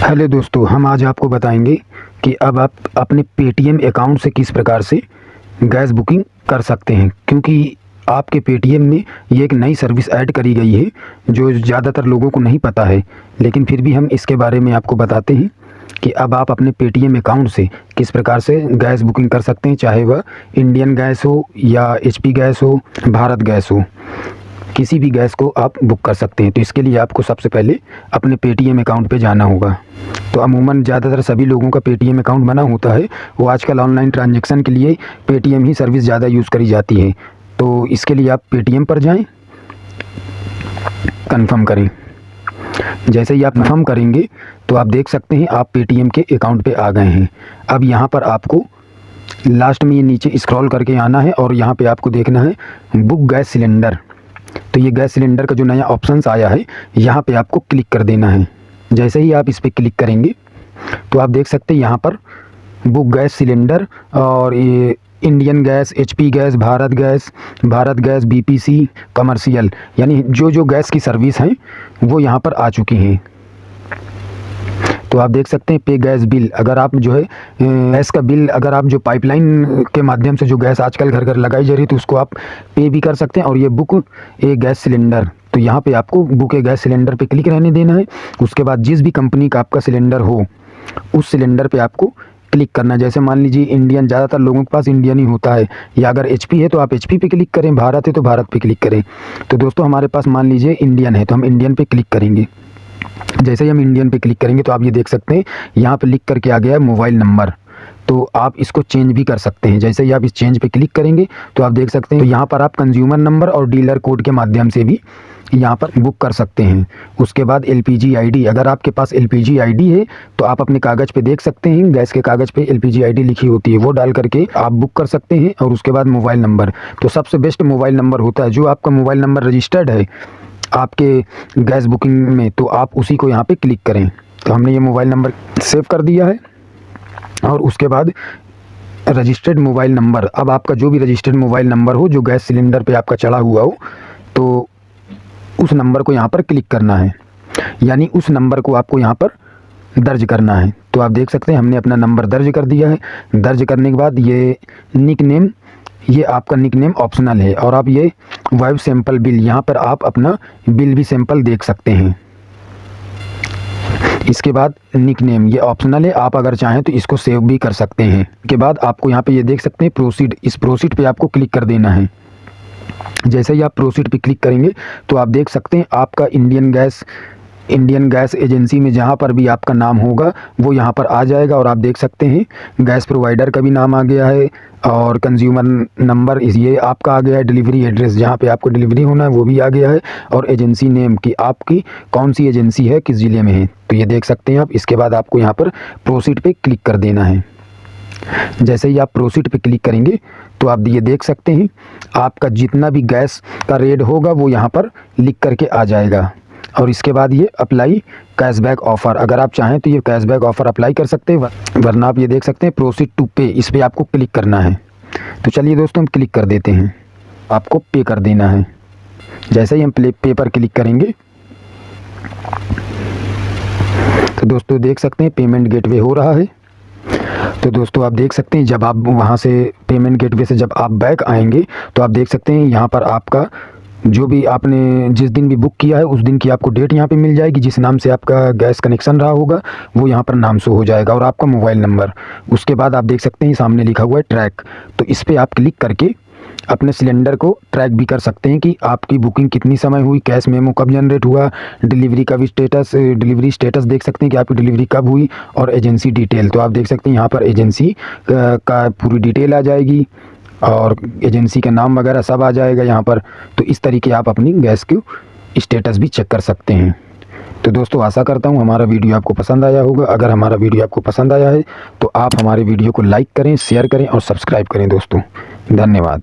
Hello दोस्तों, हम आज आपको बताएँगे कि अब आप अपने पेटीएम अकाउंट से किस प्रकार से गैस बुकिंग कर सकते हैं। क्योंकि आपके पेटीएम में ये एक नई सर्विस ऐड करी गई है, जो ज़्यादातर लोगों को नहीं पता है। लेकिन फिर भी हम इसके बारे में आपको बताते हैं कि अब आप अपने पेटीएम अकाउंट से किस प्रकार से गैस बुकिंग कर सकते हैं, चाहे वह इंडियन गैस हो या एचपी गैस हो, भारत गैस हो। किसी भी गैस को आप बुक कर सकते हैं। तो इसके लिए आपको सबसे पहले अपने पेटीएम अकाउंट पे जाना होगा। तो अमूमन ज़्यादातर सभी लोगों का पेटीएम अकाउंट बना होता है। वो आजकल ऑनलाइन ट्रांजेक्शन के लिए पेटीएम ही सर्विस ज़्यादा यूज़ करी जाती है। तो इसके लिए आप पेटीएम पर जाएँ। कन्फर्म करें। जैसे ही आप कन्फर्म करेंगे तो आप देख सकते हैं आप पेटीएम के अकाउंट पे आ गए हैं। अब यहाँ पर आपको लास्ट में ये नीचे स्क्रॉल करके आना है और यहाँ पे आपको देखना है बुक गैस सिलेंडर तो ये गैस सिलेंडर का जो नया ऑप्शंस आया है, यहाँ पे आपको क्लिक कर देना है। जैसे ही आप इस पर क्लिक करेंगे तो आप देख सकते हैं यहाँ पर बुक गैस सिलेंडर और ये Indian gas, HP gas, Bharat gas Bharat gas, BPC, commercial, यानी जो जो गैस की सर्विस हैं, वो यहाँ पर आ चुकी हैं। तो आप देख सकते हैं पे गैस बिल। अगर आप जो है गैस का बिल, अगर आप जो पाइपलाइन के माध्यम से जो गैस आजकल घर घर लगाई जा रही है तो उसको आप पे भी कर सकते हैं और ये बुक ए गैस सिलेंडर। तो यहाँ पे आपको बुक ए गैस सिलेंडर पे क्लिक रहने देना है। उसके बाद जिस भी कंपनी का आपका सिलेंडर हो, उस सिलेंडर पे आपको क्लिक करना जैसे मान लीजिए इंडियन, ज़्यादातर लोगों के पास इंडियन ही होता है, या अगर एचपी है तो आप एचपी पे क्लिक करें, भारत है तो भारत पे क्लिक करें। तो दोस्तों, हमारे पास मान लीजिए इंडियन है तो हम इंडियन पे क्लिक करेंगे। जैसे ही हम इंडियन पे क्लिक करेंगे तो आप ये देख सकते हैं, यहाँ पे लिख करके आ गया है मोबाइल नंबर तो आप इसको चेंज भी कर सकते हैं। जैसे ही आप इस चेंज पे क्लिक करेंगे तो आप देख सकते हैं तो यहाँ पर आप कंज्यूमर नंबर और डीलर कोड के माध्यम से भी यहाँ पर बुक कर सकते हैं। उसके बाद एल पी अगर आपके पास एल पी है तो आप अपने कागज़ पे देख सकते हैं, गैस के कागज़ पे एल पी लिखी होती है, वो डाल करके आप बुक कर सकते हैं, और उसके बाद मोबाइल नंबर तो सबसे बेस्ट मोबाइल नंबर होता है, जो आपका मोबाइल नंबर रजिस्टर्ड है आपके गैस बुकिंग में तो आप उसी को यहाँ पे क्लिक करें। तो हमने ये मोबाइल नंबर सेव कर दिया है और उसके बाद रजिस्टर्ड मोबाइल नंबर। अब आपका जो भी रजिस्टर्ड मोबाइल नंबर हो, जो गैस सिलेंडर पे आपका चढ़ा हुआ हो तो उस नंबर को यहाँ पर क्लिक करना है। यानी उस नंबर को आपको यहाँ पर दर्ज करना है। तो आप देख सकते हैं, हमने अपना नंबर दर्ज कर दिया है। दर्ज करने के बाद ये निक नेम ये आपका निक नेम ऑप्शनल है और आप ये वाइव सैंपल बिल यहाँ पर आप अपना बिल भी सैंपल देख सकते हैं। इसके बाद निक नेम ये ऑप्शनल है। आप अगर चाहें तो इसको सेव भी कर सकते हैं। के बाद आपको यहाँ पे ये देख सकते हैं प्रोसीड इस प्रोसीड पे आपको क्लिक कर देना है। जैसे ही आप प्रोसीड पे क्लिक करेंगे तो आप देख सकते हैं आपका Indian gas Indian gas agency में जहाँ पर भी आपका नाम होगा, वो यहाँ पर आ जाएगा और आप देख सकते हैं गैस प्रोवाइडर का भी नाम आ गया है और कंज्यूमर नंबर ये आपका आ गया है डिलीवरी एड्रेस जहाँ पे आपको डिलीवरी होना है, वो भी आ गया है और एजेंसी नेम की आपकी कौन सी एजेंसी है, किस ज़िले में है तो ये देख सकते हैं आप, इसके बाद आपको यहाँ पर प्रोसीड पे क्लिक कर देना है। जैसे ही आप प्रोसीड पे क्लिक करेंगे तो आप ये देख सकते हैं, आपका जितना भी गैस का रेट होगा, वो यहाँ पर लिख करके आ जाएगा। और इसके बाद ये अप्लाई कैशबैक ऑफ़र अगर आप चाहें तो ये कैशबैक ऑफ़र अप्लाई कर सकते हैं वरना आप ये देख सकते हैं प्रोसीड टू पे इस पर आपको क्लिक करना है। तो चलिए दोस्तों, हम क्लिक कर देते हैं। आपको पे कर देना है। जैसे ही हम प्ले पे पर क्लिक करेंगे तो दोस्तों देख सकते हैं पेमेंट गेटवे हो रहा है। तो दोस्तों आप देख सकते हैं, जब आप वहाँ से पेमेंट गेटवे से जब आप बैक आएँगे तो आप देख सकते हैं, यहाँ पर आपका जो भी आपने जिस दिन भी बुक किया है, उस दिन की आपको डेट यहाँ पे मिल जाएगी, जिस नाम से आपका गैस कनेक्शन रहा होगा, वो यहाँ पर नाम शो हो जाएगा और आपका मोबाइल नंबर उसके बाद आप देख सकते हैं, सामने लिखा हुआ है ट्रैक तो इस पर आप क्लिक करके अपने सिलेंडर को ट्रैक भी कर सकते हैं कि आपकी बुकिंग कितनी समय हुई कैश मेमो कब जनरेट हुआ डिलीवरी का भी स्टेटस डिलीवरी स्टेटस देख सकते हैं कि आपकी डिलीवरी कब हुई और एजेंसी डिटेल तो आप देख सकते हैं, यहाँ पर एजेंसी का पूरी डिटेल आ जाएगी। और एजेंसी का नाम वगैरह सब आ जाएगा यहाँ पर। तो इस तरीके आप अपनी गैस की स्टेटस भी चेक कर सकते हैं। तो दोस्तों, आशा करता हूँ हमारा वीडियो आपको पसंद आया होगा। अगर हमारा वीडियो आपको पसंद आया है तो आप हमारे वीडियो को लाइक करें, शेयर करें और सब्सक्राइब करें दोस्तों। धन्यवाद।